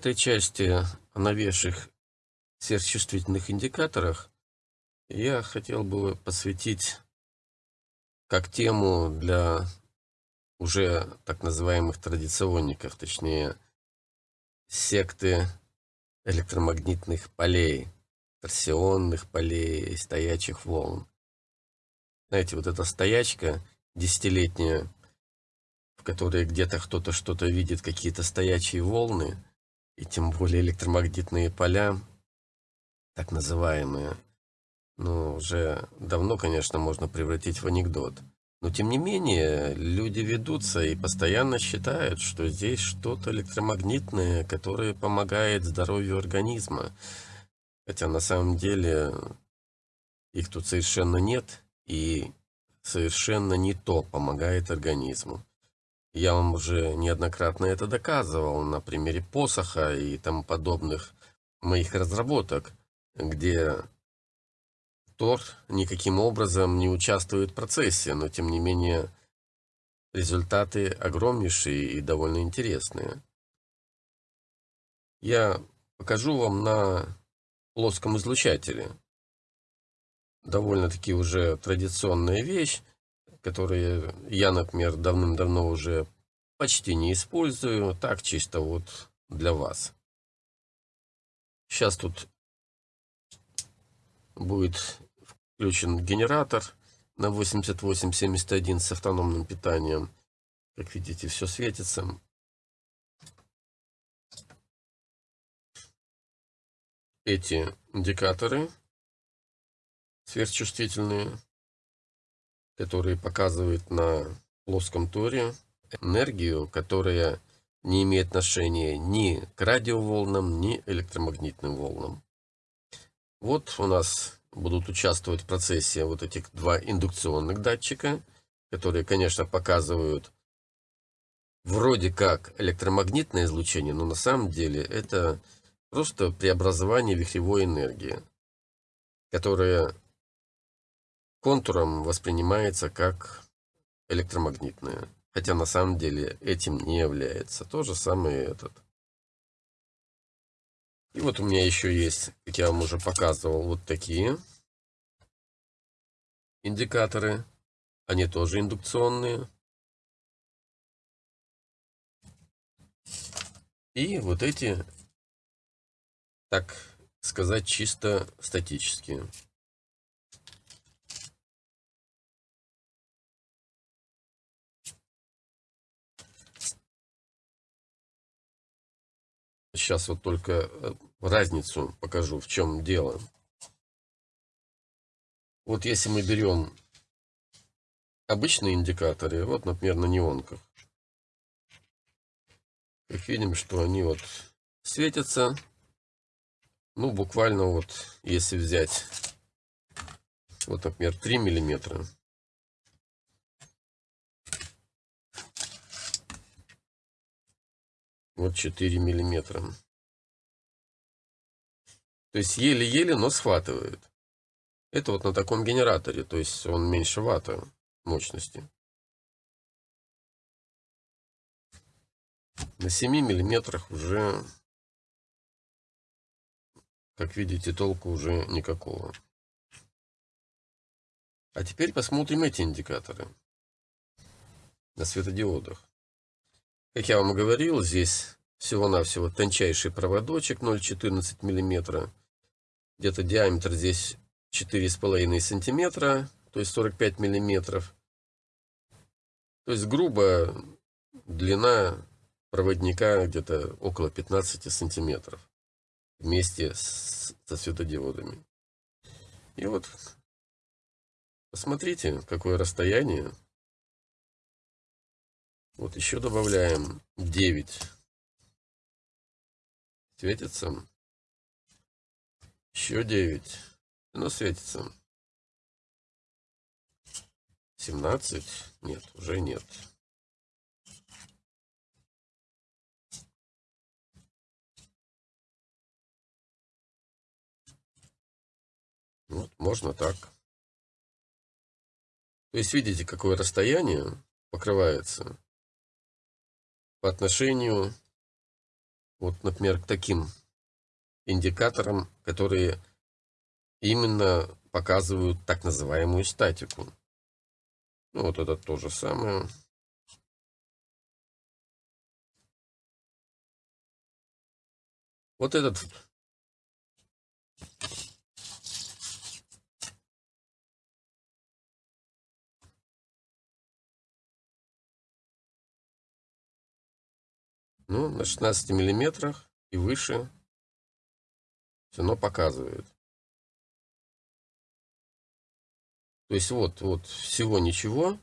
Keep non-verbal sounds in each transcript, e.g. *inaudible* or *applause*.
этой части о новейших сверхчувствительных индикаторах я хотел бы посвятить как тему для уже так называемых традиционников, точнее секты электромагнитных полей, торсионных полей, стоячих волн. Знаете, вот эта стоячка десятилетняя, в которой где-то кто-то что-то видит, какие-то стоячие волны, и тем более электромагнитные поля, так называемые, ну, уже давно, конечно, можно превратить в анекдот. Но, тем не менее, люди ведутся и постоянно считают, что здесь что-то электромагнитное, которое помогает здоровью организма. Хотя на самом деле их тут совершенно нет, и совершенно не то помогает организму. Я вам уже неоднократно это доказывал на примере посоха и тому подобных моих разработок, где Тор никаким образом не участвует в процессе, но тем не менее результаты огромнейшие и довольно интересные. Я покажу вам на плоском излучателе довольно-таки уже традиционная вещь, которую я, например, давным-давно уже почти не использую, так чисто вот для вас. Сейчас тут будет включен генератор на 8871 с автономным питанием. Как видите, все светится. Эти индикаторы сверхчувствительные, которые показывают на плоском торе энергию, которая не имеет отношения ни к радиоволнам, ни электромагнитным волнам. Вот у нас будут участвовать в процессе вот этих два индукционных датчика, которые, конечно, показывают вроде как электромагнитное излучение, но на самом деле это просто преобразование вихревой энергии, которая контуром воспринимается как электромагнитное. Хотя на самом деле этим не является. То же самое и этот. И вот у меня еще есть, как я вам уже показывал, вот такие индикаторы. Они тоже индукционные. И вот эти, так сказать, чисто статические. Сейчас вот только э, разницу покажу, в чем дело. Вот если мы берем обычные индикаторы, вот, например, на неонках, как видим, что они вот светятся, ну, буквально вот, если взять, вот, например, 3 миллиметра, Вот 4 миллиметра. То есть еле-еле, но схватывает. Это вот на таком генераторе, то есть он меньше ватта мощности. На 7 миллиметрах уже, как видите, толку уже никакого. А теперь посмотрим эти индикаторы на светодиодах. Как я вам говорил, здесь всего-навсего тончайший проводочек 0,14 мм. Где-то диаметр здесь 4,5 сантиметра, то есть 45 миллиметров. То есть грубо длина проводника где-то около 15 сантиметров вместе с, со светодиодами. И вот посмотрите, какое расстояние вот еще добавляем 9. Светится. Еще 9. Оно светится. 17. Нет, уже нет. Вот, можно так. То есть видите, какое расстояние покрывается по отношению вот, например, к таким индикаторам, которые именно показывают так называемую статику. Ну, вот это то же самое. Вот этот Ну, на 16 миллиметрах и выше все равно показывает. То есть вот, вот всего ничего,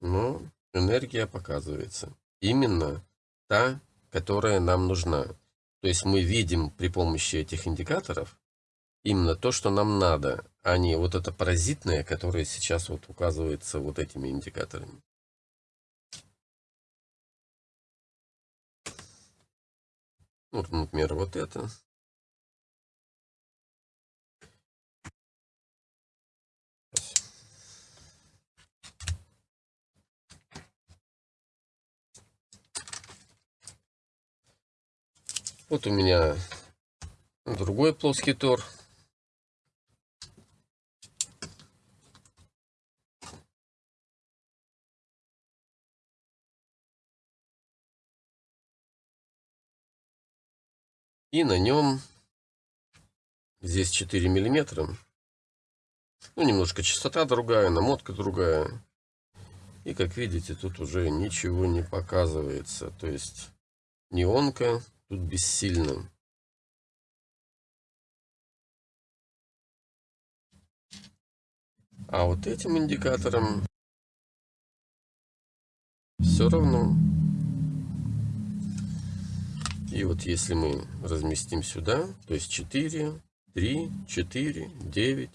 но энергия показывается. Именно та, которая нам нужна. То есть мы видим при помощи этих индикаторов именно то, что нам надо, а не вот это паразитное, которое сейчас вот указывается вот этими индикаторами. Вот, например, вот это. Вот у меня другой плоский тор. И на нем здесь 4 миллиметра. Ну, немножко частота другая, намотка другая. И, как видите, тут уже ничего не показывается. То есть, неонка тут бессильна. А вот этим индикатором все равно и вот если мы разместим сюда, то есть 4, 3, 4, 9,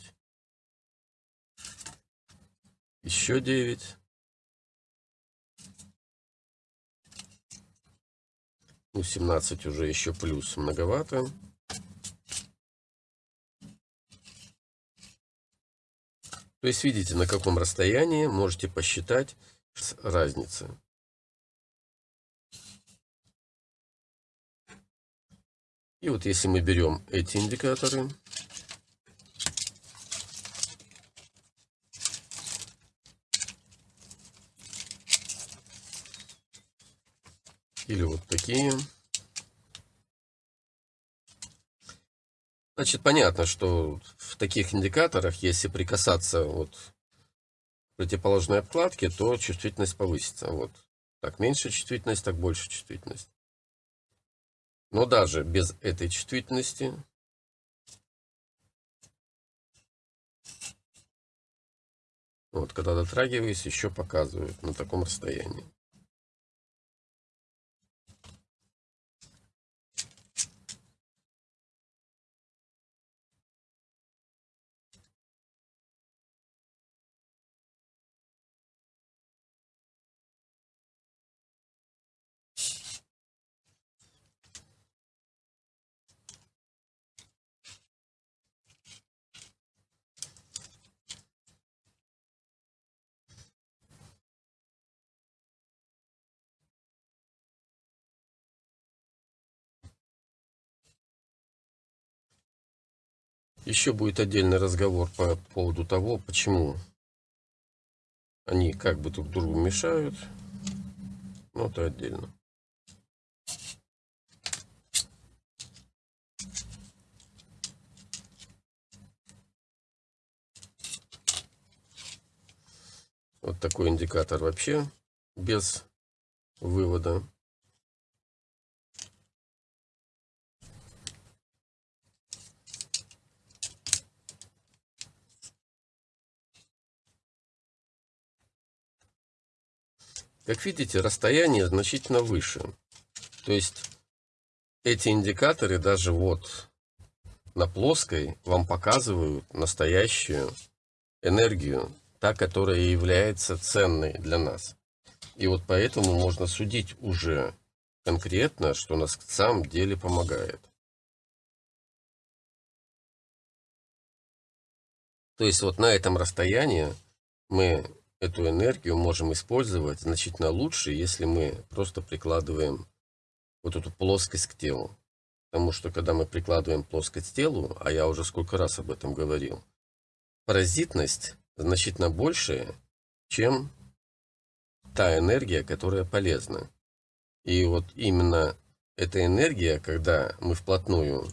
еще 9. Ну, 17 уже еще плюс многовато. То есть видите, на каком расстоянии можете посчитать разница. И вот если мы берем эти индикаторы, или вот такие, значит понятно, что в таких индикаторах, если прикасаться вот к противоположной обкладке, то чувствительность повысится. Вот так меньше чувствительность, так больше чувствительность. Но даже без этой чувствительности вот когда дотрагиваюсь, еще показывают на таком расстоянии. Еще будет отдельный разговор по поводу того, почему они как бы друг другу мешают. Но это отдельно. Вот такой индикатор вообще без вывода. Как видите, расстояние значительно выше. То есть эти индикаторы даже вот на плоской вам показывают настоящую энергию, та, которая является ценной для нас. И вот поэтому можно судить уже конкретно, что нас в самом деле помогает. То есть вот на этом расстоянии мы эту энергию можем использовать значительно лучше, если мы просто прикладываем вот эту плоскость к телу. Потому что когда мы прикладываем плоскость к телу, а я уже сколько раз об этом говорил, паразитность значительно большая, чем та энергия, которая полезна. И вот именно эта энергия, когда мы вплотную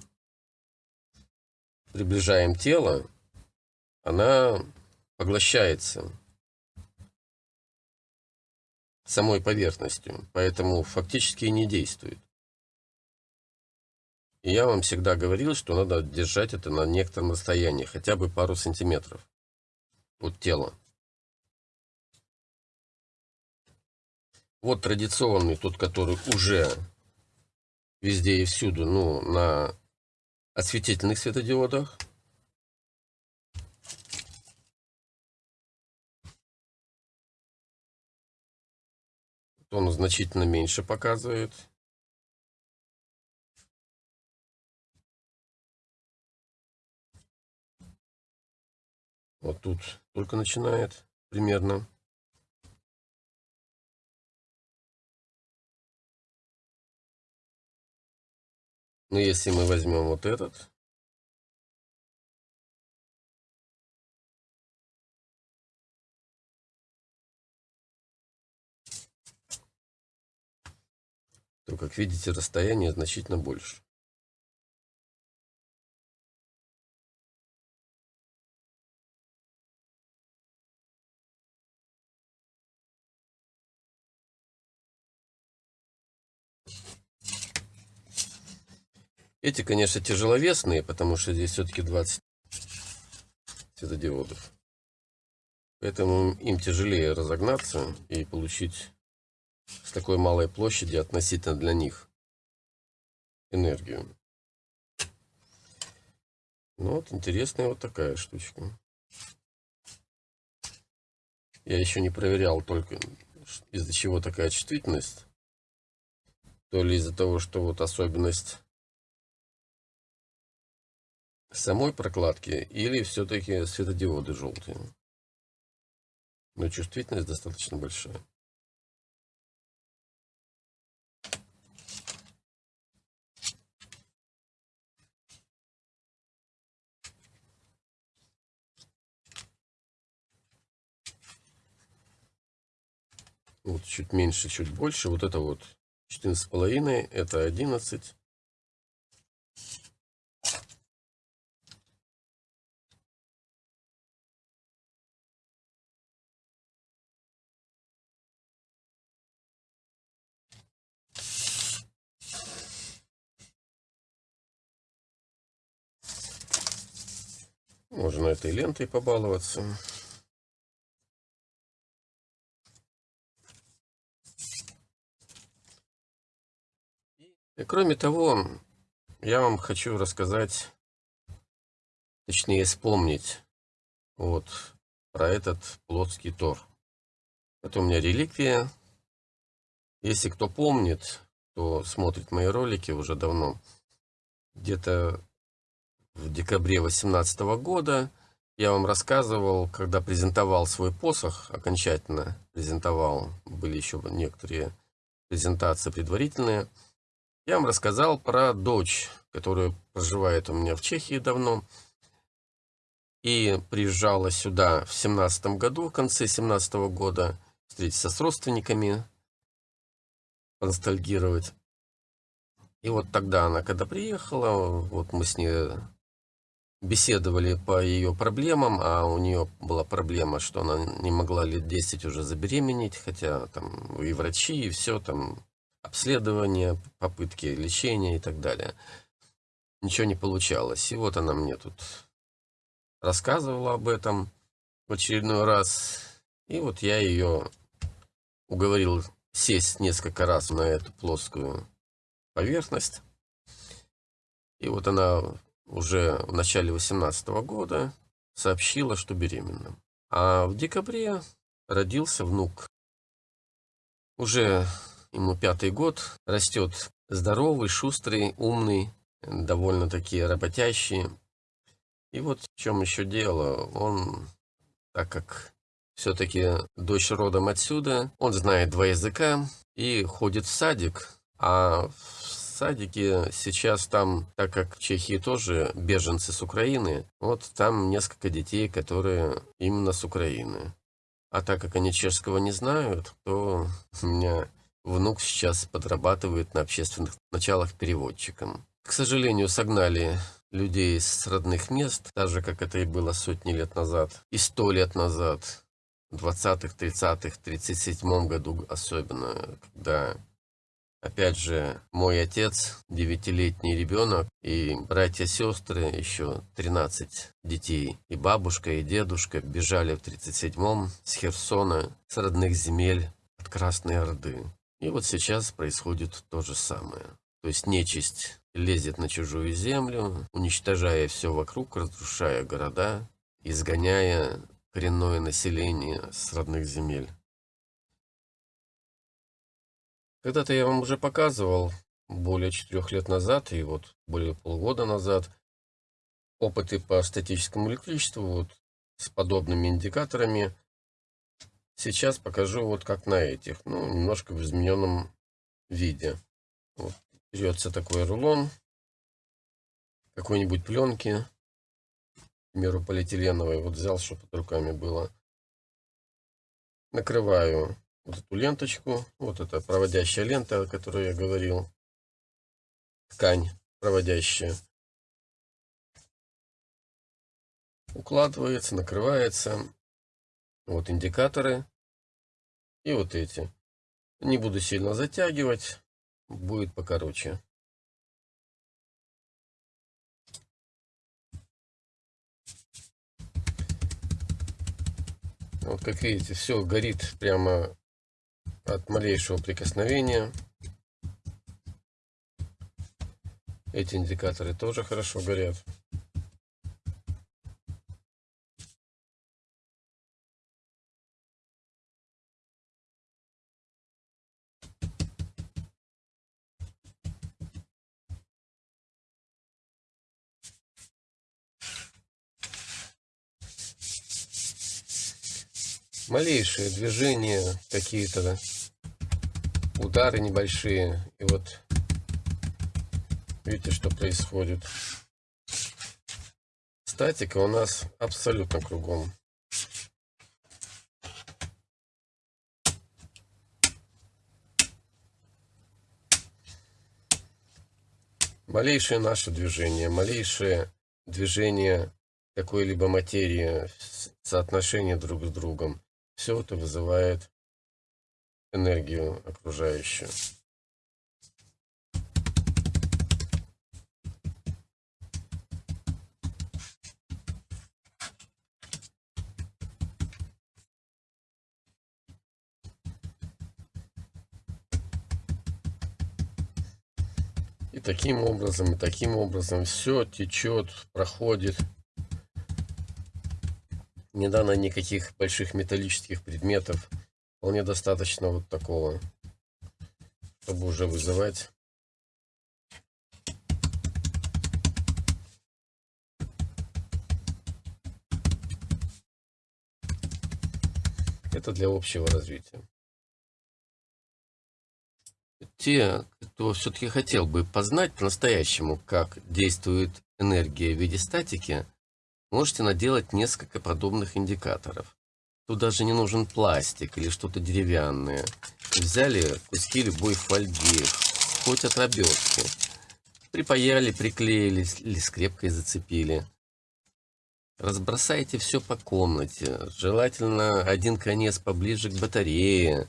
приближаем тело, она поглощается самой поверхностью, поэтому фактически не действует. И я вам всегда говорил, что надо держать это на некотором расстоянии, хотя бы пару сантиметров от тела. Вот традиционный, тот, который уже везде и всюду, ну, на осветительных светодиодах. Он значительно меньше показывает. Вот тут только начинает примерно. Но если мы возьмем вот этот, то, как видите, расстояние значительно больше. Эти, конечно, тяжеловесные, потому что здесь все-таки 20 светодиодов. Поэтому им тяжелее разогнаться и получить с такой малой площади относительно для них энергию. Ну вот, интересная вот такая штучка. Я еще не проверял только из-за чего такая чувствительность. То ли из-за того, что вот особенность самой прокладки или все-таки светодиоды желтые. Но чувствительность достаточно большая. Вот чуть меньше, чуть больше. Вот это вот 14,5, это 11. Можно этой лентой побаловаться. И кроме того, я вам хочу рассказать, точнее вспомнить вот про этот плотский тор. Это у меня реликвия. Если кто помнит, кто смотрит мои ролики уже давно, где-то в декабре 2018 года я вам рассказывал, когда презентовал свой посох, окончательно презентовал, были еще некоторые презентации предварительные, я вам рассказал про дочь, которая проживает у меня в Чехии давно, и приезжала сюда в семнадцатом году, в конце семнадцатого года, встретиться с родственниками, поностальгировать. И вот тогда она, когда приехала, вот мы с ней беседовали по ее проблемам, а у нее была проблема, что она не могла лет 10 уже забеременеть, хотя там и врачи, и все, там обследование, попытки лечения и так далее. Ничего не получалось. И вот она мне тут рассказывала об этом в очередной раз. И вот я ее уговорил сесть несколько раз на эту плоскую поверхность. И вот она уже в начале 2018 года сообщила, что беременна. А в декабре родился внук. Уже ему пятый год, растет здоровый, шустрый, умный, довольно-таки работящий. И вот в чем еще дело, он, так как все-таки дочь родом отсюда, он знает два языка и ходит в садик, А в садике сейчас там, так как в Чехии тоже беженцы с Украины, вот там несколько детей, которые именно с Украины. А так как они чешского не знают, то *laughs* у меня внук сейчас подрабатывает на общественных началах переводчиком. К сожалению, согнали людей с родных мест, так же, как это и было сотни лет назад, и сто лет назад, в 20-х, 30-х, 37-м году особенно, когда, опять же, мой отец, девятилетний ребенок, и братья-сестры, еще 13 детей, и бабушка, и дедушка бежали в 37-м с Херсона, с родных земель, от Красной Орды. И вот сейчас происходит то же самое. То есть нечисть лезет на чужую землю, уничтожая все вокруг, разрушая города, изгоняя коренное население с родных земель. Когда-то я вам уже показывал, более четырех лет назад и вот более полгода назад, опыты по статическому электричеству вот с подобными индикаторами. Сейчас покажу вот как на этих, ну, немножко в измененном виде. Вот берется такой рулон какой-нибудь пленки, к примеру, полиэтиленовой, вот взял, чтобы под руками было. Накрываю вот эту ленточку, вот эта проводящая лента, о которой я говорил, ткань проводящая. Укладывается, накрывается. Вот индикаторы и вот эти. Не буду сильно затягивать будет покороче. Вот как видите, все горит прямо от малейшего прикосновения. Эти индикаторы тоже хорошо горят. Малейшие движения какие-то, удары небольшие. И вот видите, что происходит. Статика у нас абсолютно кругом. Малейшее наше движение, малейшее движение какой-либо материи, соотношение друг с другом, все это вызывает энергию окружающую. И таким образом, и таким образом все течет, проходит не дано никаких больших металлических предметов. Вполне достаточно вот такого, чтобы уже вызывать Это для общего развития. Те, кто все-таки хотел бы познать по-настоящему, как действует энергия в виде статики, Можете наделать несколько подобных индикаторов. Тут даже не нужен пластик или что-то деревянное. Взяли куски любой фольги, хоть от обертки. Припаяли, приклеили или скрепкой зацепили. Разбросайте все по комнате. Желательно один конец поближе к батарее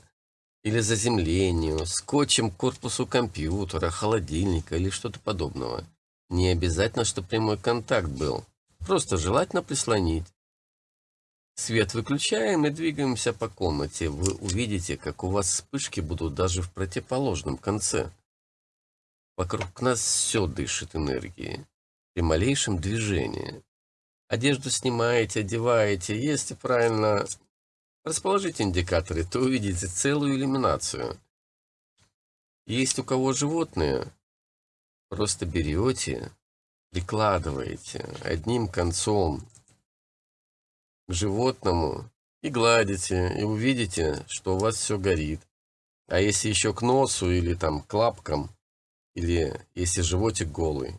или заземлению, скотчем к корпусу компьютера, холодильника или что-то подобного. Не обязательно, чтобы прямой контакт был. Просто желательно прислонить. Свет выключаем и двигаемся по комнате. Вы увидите, как у вас вспышки будут даже в противоположном конце. Вокруг нас все дышит энергией. При малейшем движении. Одежду снимаете, одеваете. Если правильно расположить индикаторы, то увидите целую иллюминацию. Есть у кого животные, просто берете, прикладываете одним концом к животному и гладите, и увидите, что у вас все горит. А если еще к носу или там к лапкам, или если животик голый,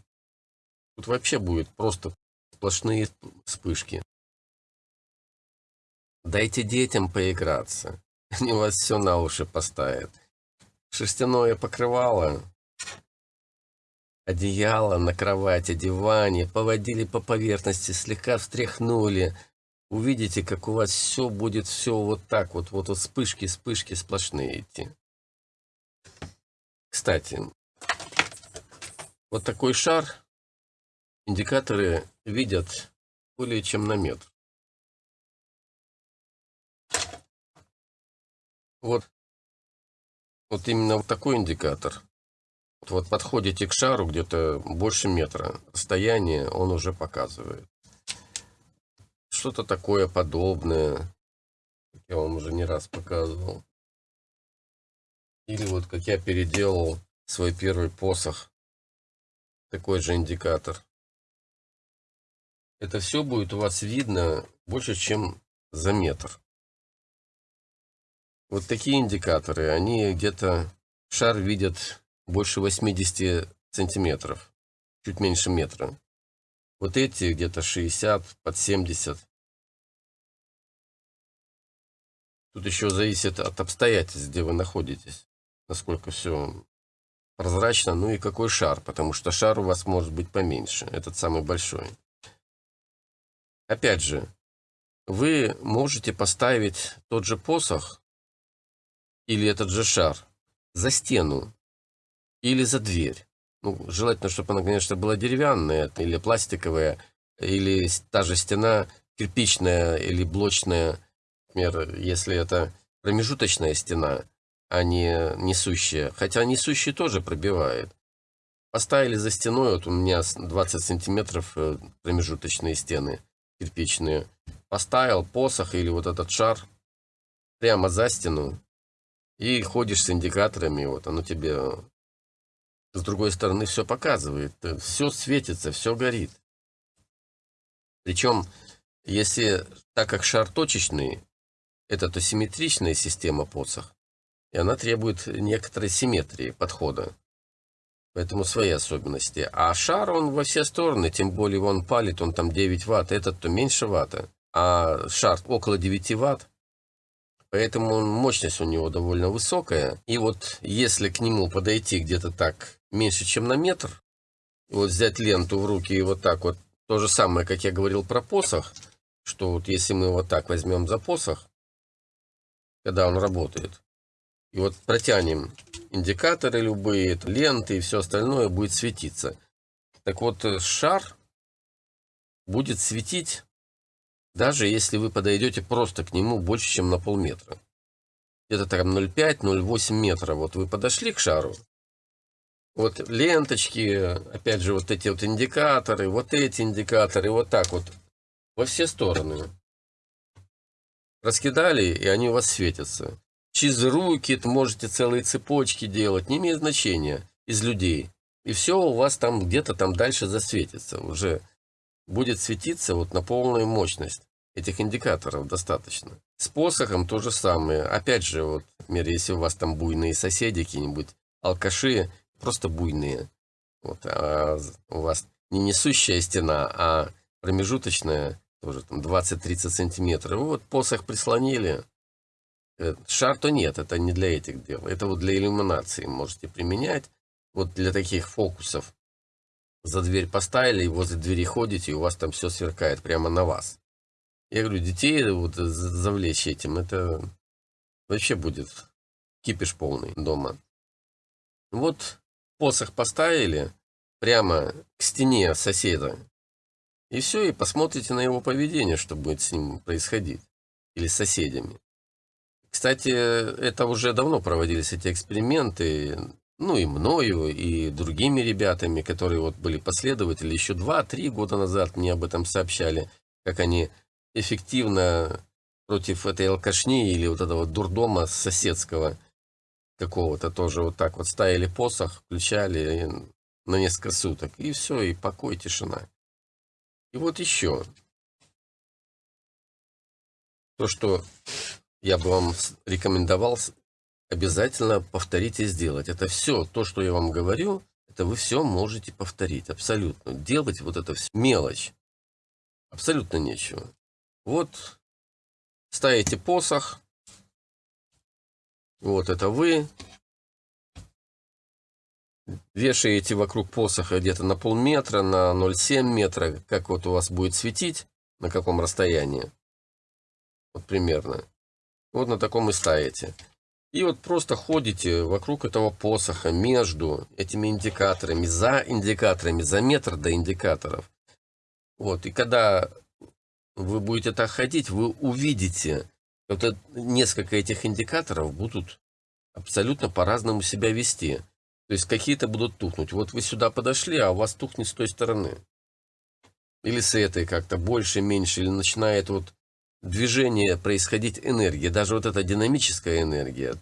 тут вообще будет просто сплошные вспышки. Дайте детям поиграться. *laughs* Они у вас все на уши поставят. Шерстяное покрывало, одеяло на кровати, диване, поводили по поверхности, слегка встряхнули. Увидите, как у вас все будет все вот так вот, вот, вот вспышки, вспышки сплошные идти. Кстати, вот такой шар индикаторы видят более чем на метр. Вот, вот именно вот такой индикатор. Вот подходите к шару где-то больше метра. Расстояние он уже показывает. Что-то такое подобное. Я вам уже не раз показывал. Или вот как я переделал свой первый посох. Такой же индикатор. Это все будет у вас видно больше, чем за метр. Вот такие индикаторы, они где-то шар видят больше 80 сантиметров, чуть меньше метра. Вот эти где-то 60, под 70. Тут еще зависит от обстоятельств, где вы находитесь, насколько все прозрачно, ну и какой шар, потому что шар у вас может быть поменьше, этот самый большой. Опять же, вы можете поставить тот же посох или этот же шар за стену или за дверь. Ну, желательно, чтобы она, конечно, была деревянная или пластиковая, или та же стена кирпичная или блочная. Например, если это промежуточная стена, а не несущая. Хотя несущая тоже пробивает. Поставили за стеной, вот у меня 20 сантиметров э, промежуточные стены кирпичные. Поставил посох или вот этот шар прямо за стену, и ходишь с индикаторами, вот оно тебе с другой стороны все показывает, все светится, все горит. Причем, если, так как шар точечный, это то симметричная система посох, и она требует некоторой симметрии подхода. Поэтому свои особенности. А шар, он во все стороны, тем более он палит, он там 9 ватт, этот то меньше ватта. А шар около 9 ватт, Поэтому мощность у него довольно высокая. И вот если к нему подойти где-то так меньше, чем на метр, вот взять ленту в руки и вот так вот, то же самое, как я говорил про посох, что вот если мы вот так возьмем за посох, когда он работает, и вот протянем индикаторы любые, ленты и все остальное будет светиться. Так вот, э, шар будет светить даже если вы подойдете просто к нему больше, чем на полметра. Где-то там 0,5-0,8 метра. Вот вы подошли к шару. Вот ленточки, опять же, вот эти вот индикаторы, вот эти индикаторы, вот так вот. Во все стороны. Раскидали, и они у вас светятся. Через руки можете целые цепочки делать, не имеет значения, из людей. И все у вас там где-то там дальше засветится. Уже будет светиться вот на полную мощность. Этих индикаторов достаточно. С посохом то же самое. Опять же, вот, например, если у вас там буйные соседи, какие-нибудь алкаши, просто буйные. Вот, а у вас не несущая стена, а промежуточная, тоже там 20-30 сантиметров. Вот посох прислонили. Э, шар то нет, это не для этих дел. Это вот для иллюминации можете применять. Вот для таких фокусов. За дверь поставили, и возле двери ходите, и у вас там все сверкает прямо на вас. Я говорю, детей вот завлечь этим, это вообще будет кипиш полный дома. Вот посох поставили прямо к стене соседа. И все, и посмотрите на его поведение, что будет с ним происходить. Или с соседями. Кстати, это уже давно проводились эти эксперименты. Ну и мною, и другими ребятами, которые вот были последователи. Еще 2-3 года назад мне об этом сообщали, как они эффективно против этой алкашни или вот этого дурдома соседского какого-то тоже вот так вот ставили посох, включали на несколько суток, и все, и покой, тишина. И вот еще. То, что я бы вам рекомендовал обязательно повторить и сделать. Это все, то, что я вам говорю, это вы все можете повторить, абсолютно. Делать вот это все, мелочь, абсолютно нечего. Вот, ставите посох, вот это вы, вешаете вокруг посоха где-то на полметра, на 0,7 метра, как вот у вас будет светить, на каком расстоянии, вот примерно. Вот на таком и ставите. И вот просто ходите вокруг этого посоха, между этими индикаторами, за индикаторами, за метр до индикаторов. Вот, и когда вы будете так ходить, вы увидите, вот несколько этих индикаторов будут абсолютно по-разному себя вести. То есть какие-то будут тухнуть. Вот вы сюда подошли, а у вас тухнет с той стороны. Или с этой как-то больше, меньше, или начинает вот движение происходить энергия. Даже вот эта динамическая энергия.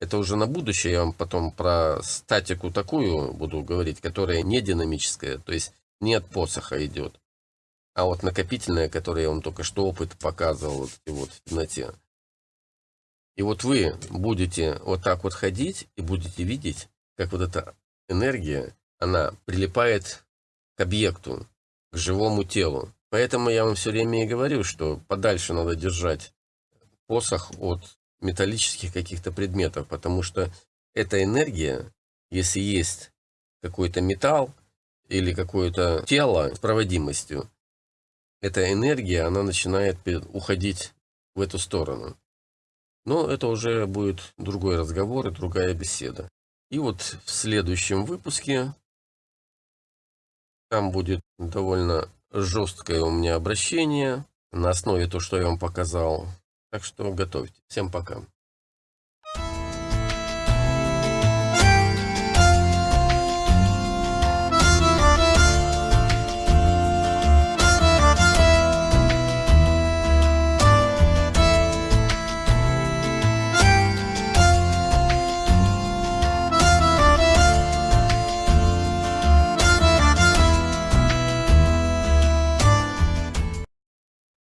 Это уже на будущее я вам потом про статику такую буду говорить, которая не динамическая, то есть не от посоха идет. А вот накопительная, которая я вам только что опыт показывал вот, и вот в темноте. И вот вы будете вот так вот ходить и будете видеть, как вот эта энергия, она прилипает к объекту, к живому телу. Поэтому я вам все время и говорю, что подальше надо держать посох от металлических каких-то предметов, потому что эта энергия, если есть какой-то металл или какое-то тело с проводимостью, эта энергия, она начинает уходить в эту сторону. Но это уже будет другой разговор и другая беседа. И вот в следующем выпуске там будет довольно жесткое у меня обращение на основе того, что я вам показал. Так что готовьте. Всем пока.